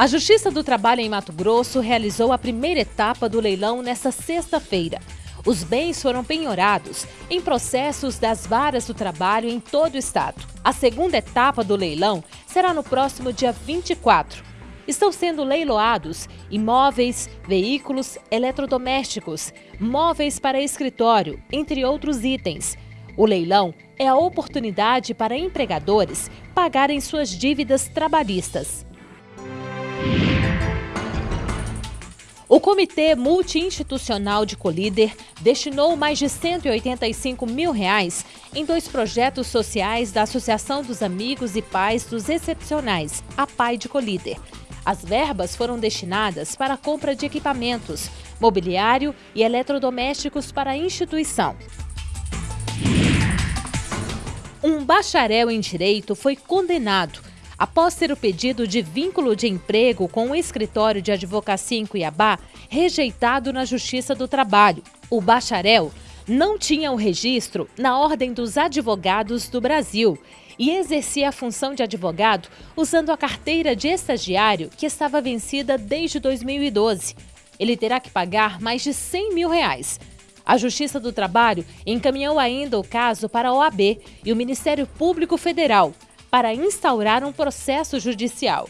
A Justiça do Trabalho em Mato Grosso realizou a primeira etapa do leilão nesta sexta-feira. Os bens foram penhorados em processos das varas do trabalho em todo o estado. A segunda etapa do leilão será no próximo dia 24. Estão sendo leiloados imóveis, veículos, eletrodomésticos, móveis para escritório, entre outros itens. O leilão é a oportunidade para empregadores pagarem suas dívidas trabalhistas. Comitê Multiinstitucional de Colíder destinou mais de 185 mil reais em dois projetos sociais da Associação dos Amigos e Pais dos Excepcionais, a PAI de Colíder. As verbas foram destinadas para a compra de equipamentos, mobiliário e eletrodomésticos para a instituição. Um bacharel em direito foi condenado após ter o pedido de vínculo de emprego com o escritório de advocacia em Cuiabá rejeitado na Justiça do Trabalho. O bacharel não tinha o registro na Ordem dos Advogados do Brasil e exercia a função de advogado usando a carteira de estagiário que estava vencida desde 2012. Ele terá que pagar mais de 100 mil reais. A Justiça do Trabalho encaminhou ainda o caso para a OAB e o Ministério Público Federal para instaurar um processo judicial.